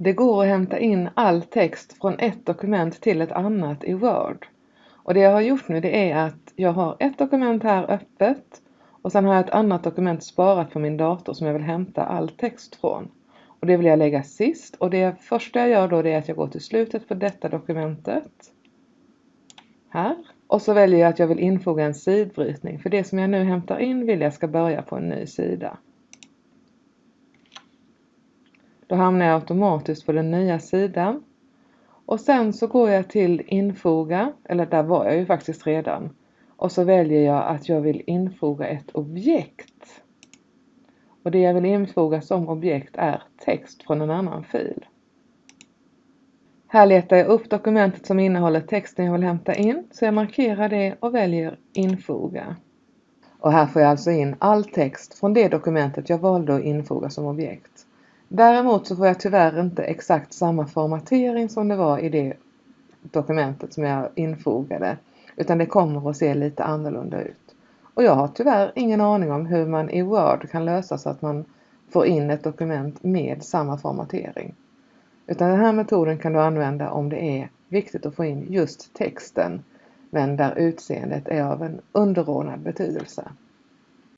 Det går att hämta in all text från ett dokument till ett annat i Word. Och det jag har gjort nu det är att jag har ett dokument här öppet och sen har jag ett annat dokument sparat på min dator som jag vill hämta all text från. Och det vill jag lägga sist och det första jag gör då det är att jag går till slutet på detta dokumentet. Här. Och så väljer jag att jag vill infoga en sidbrytning för det som jag nu hämtar in vill jag ska börja på en ny sida. Då hamnar jag automatiskt på den nya sidan. Och sen så går jag till infoga, eller där var jag ju faktiskt redan. Och så väljer jag att jag vill infoga ett objekt. Och det jag vill infoga som objekt är text från en annan fil. Här letar jag upp dokumentet som innehåller texten jag vill hämta in, så jag markerar det och väljer infoga. Och här får jag alltså in all text från det dokumentet jag valde att infoga som objekt. Däremot så får jag tyvärr inte exakt samma formatering som det var i det dokumentet som jag infogade, utan det kommer att se lite annorlunda ut. Och jag har tyvärr ingen aning om hur man i Word kan lösa så att man får in ett dokument med samma formatering. Utan den här metoden kan du använda om det är viktigt att få in just texten men där utseendet är av en underordnad betydelse.